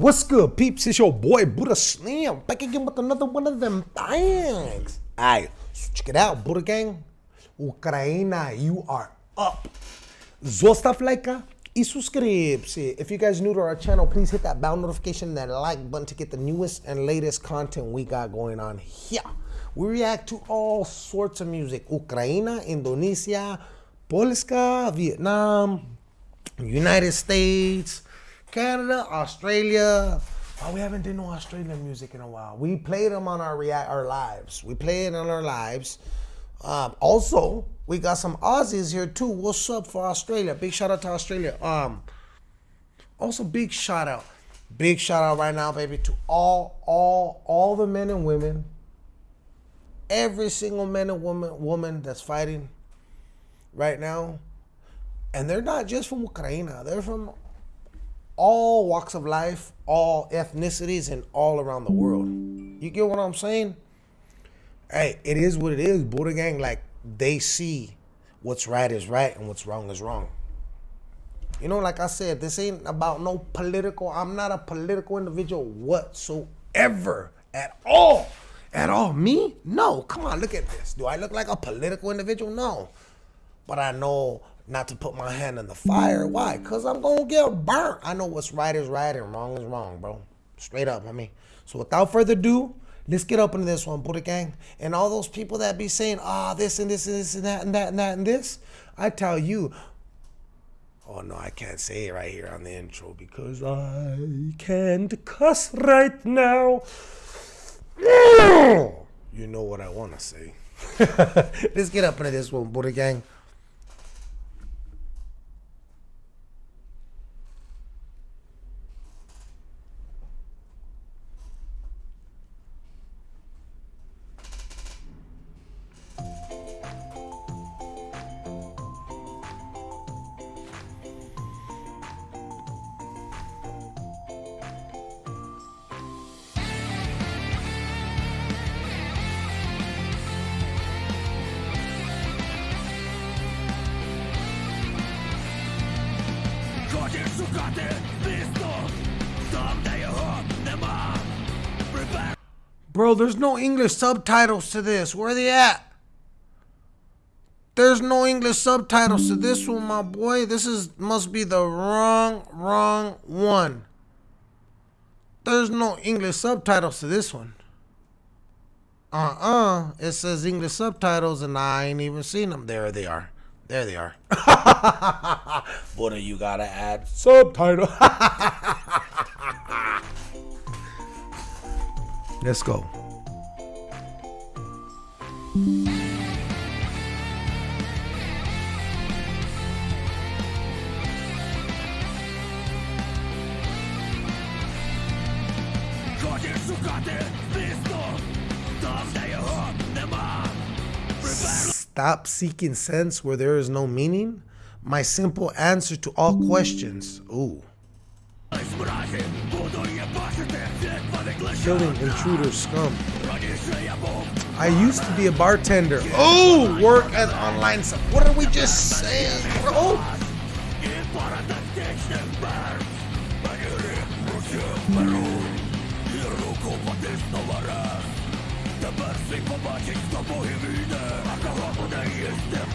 What's good, peeps? It's your boy Buddha Slim back again with another one of them things. Alright, so check it out, Buddha Gang. Ukraina, you are up. Zostav lajka i uh, subscribe. If you guys new to our channel, please hit that bell notification, that like button to get the newest and latest content we got going on here. We react to all sorts of music. Ukraina, Indonesia, Polska, Vietnam, United States, Canada, Australia. We haven't done no Australian music in a while. We played them on our react our lives. We play it on our lives. Um, also, we got some Aussies here too. What's up for Australia? Big shout out to Australia. Um, also big shout out, big shout out right now, baby, to all, all, all the men and women, every single man and woman, woman that's fighting right now, and they're not just from Ukraine. They're from all walks of life, all ethnicities, and all around the world. You get what I'm saying? Hey, it is what it is. Buddha gang, like they see what's right is right and what's wrong is wrong. You know, like I said, this ain't about no political. I'm not a political individual whatsoever at all. At all. Me? No. Come on, look at this. Do I look like a political individual? No. But I know not to put my hand in the fire. Why? Because I'm going to get burnt. I know what's right is right and wrong is wrong, bro. Straight up, I mean. So without further ado, let's get up into this one, Buddha Gang. And all those people that be saying, ah, oh, this and this and this and that and that and that and this, I tell you, oh no, I can't say it right here on the intro because I can't cuss right now. You know what I want to say. let's get up into this one, Buddha Gang. Bro, there's no English subtitles to this. Where are they at? There's no English subtitles to this one, my boy. This is must be the wrong, wrong one. There's no English subtitles to this one. Uh-uh. It says English subtitles and I ain't even seen them. There they are. There they are. what do you gotta add? Subtitle. Let's go. Stop seeking sense where there is no meaning. My simple answer to all questions. Ooh. Killing intruder scum. I used to be a bartender. Oh, work as online. What are we just saying, bro? Тепер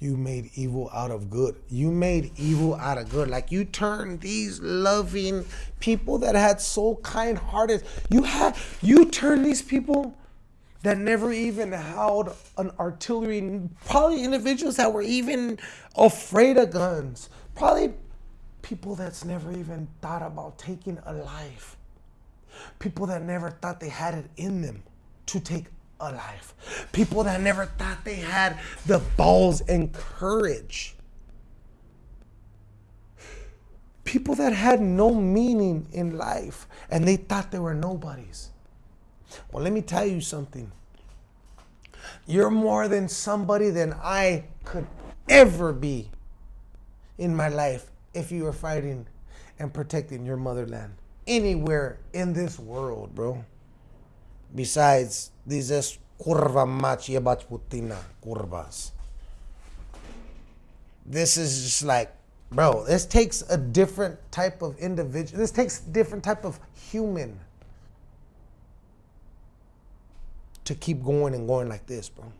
You made evil out of good. You made evil out of good. Like you turned these loving people that had so kind hearted. You had you turned these people that never even held an artillery, probably individuals that were even afraid of guns. Probably people that's never even thought about taking a life. People that never thought they had it in them to take alive. People that never thought they had the balls and courage. People that had no meaning in life and they thought they were nobodies. Well, let me tell you something. You're more than somebody than I could ever be in my life if you were fighting and protecting your motherland anywhere in this world, bro. Besides, these curva machi putina curvas. This is just like, bro, this takes a different type of individual. This takes different type of human to keep going and going like this, bro.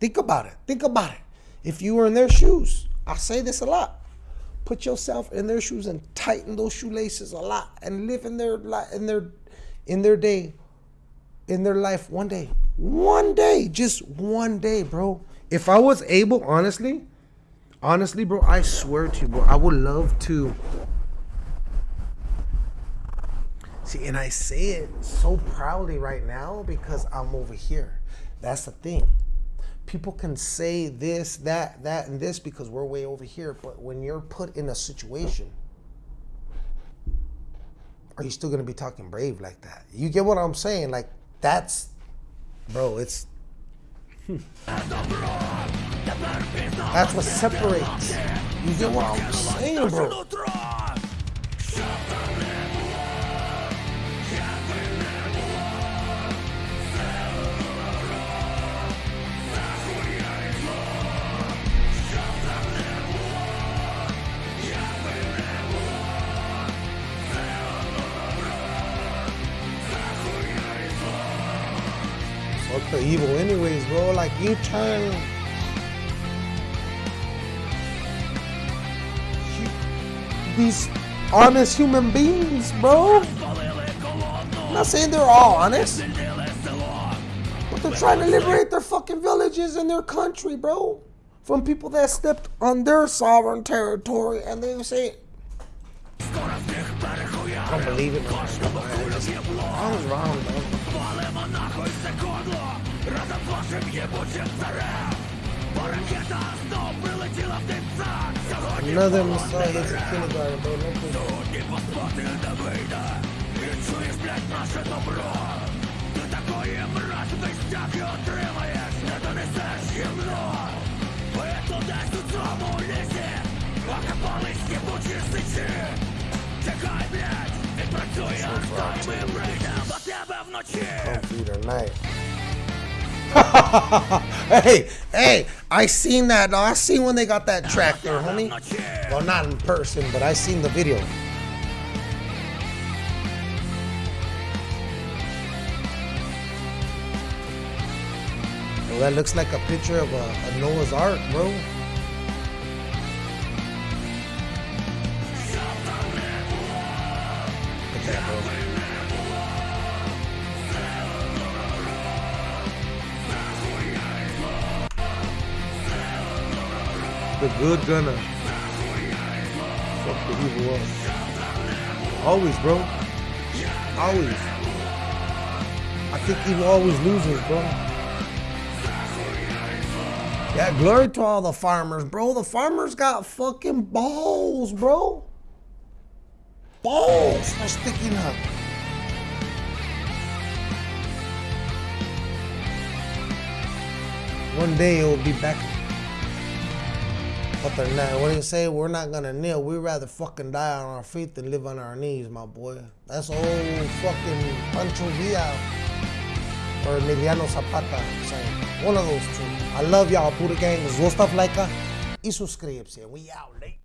Think about it. Think about it. If you were in their shoes, I say this a lot. Put yourself in their shoes and tighten those shoelaces a lot and live in their in their in their day in their life one day. One day, just one day, bro. If I was able, honestly, honestly, bro, I swear to you, bro, I would love to See, and I say it so proudly right now because I'm over here. That's the thing. People can say this, that, that, and this because we're way over here. But when you're put in a situation, are you still gonna be talking brave like that? You get what I'm saying? Like that's, bro. It's hmm. that's what separates. You get what I'm saying, bro? Like you turn these honest human beings, bro. I'm not saying they're all honest. But they're trying to liberate their fucking villages and their country, bro. From people that stepped on their sovereign territory and they say I don't believe it. I was wrong, bro. Рядом с вашим ебучим царем Бо ракета знов прилетіла в дивця Сьогодні Надо йому ставити скіл, да, я должен Сьогодні не вийде І чуєш, блядь, наше добро Ти такої мрачний стяг і отримаєш Не донесеш гімно Ви десь у цьому лісі Окопались єбучі сичі Чекай, блядь, відпрацює, хто і ми прийдемо тебе вночі Computer night. hey, hey, I seen that. I seen when they got that tractor, homie. Well, not in person, but I seen the video. Well, that looks like a picture of a, a Noah's Ark, bro. The good gonna fuck the evil up. Always, bro. Always. I think evil always loses, bro. Yeah, glory to all the farmers, bro. The farmers got fucking balls, bro. Balls for sticking up. One day it will be back but they're not. What do you say? We're not gonna kneel. We'd rather fucking die on our feet than live on our knees, my boy. That's old fucking Pancho Villa or Emiliano Zapata saying. One of those two. I love y'all, Buddha Gang. Zostav like y suscríbete. We out late.